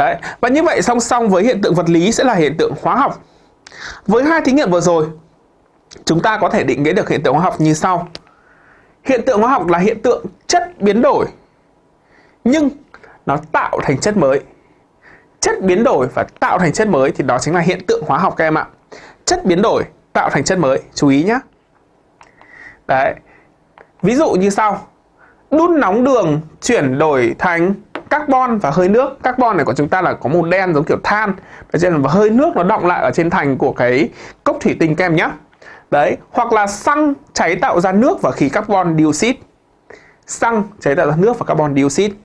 Đấy, và như vậy song song với hiện tượng vật lý sẽ là hiện tượng hóa học. Với hai thí nghiệm vừa rồi, chúng ta có thể định nghĩa được hiện tượng hóa học như sau. Hiện tượng hóa học là hiện tượng chất biến đổi nhưng nó tạo thành chất mới. Chất biến đổi và tạo thành chất mới thì đó chính là hiện tượng hóa học các em ạ. Chất biến đổi tạo thành chất mới, chú ý nhé. Đấy. Ví dụ như sau. Đun nóng đường chuyển đổi thành carbon và hơi nước. Carbon này của chúng ta là có màu đen giống kiểu than. Và hơi nước nó động lại ở trên thành của cái cốc thủy tinh kem nhé. Đấy, hoặc là xăng cháy tạo ra nước và khí carbon dioxide. Xăng cháy tạo ra nước và carbon dioxide.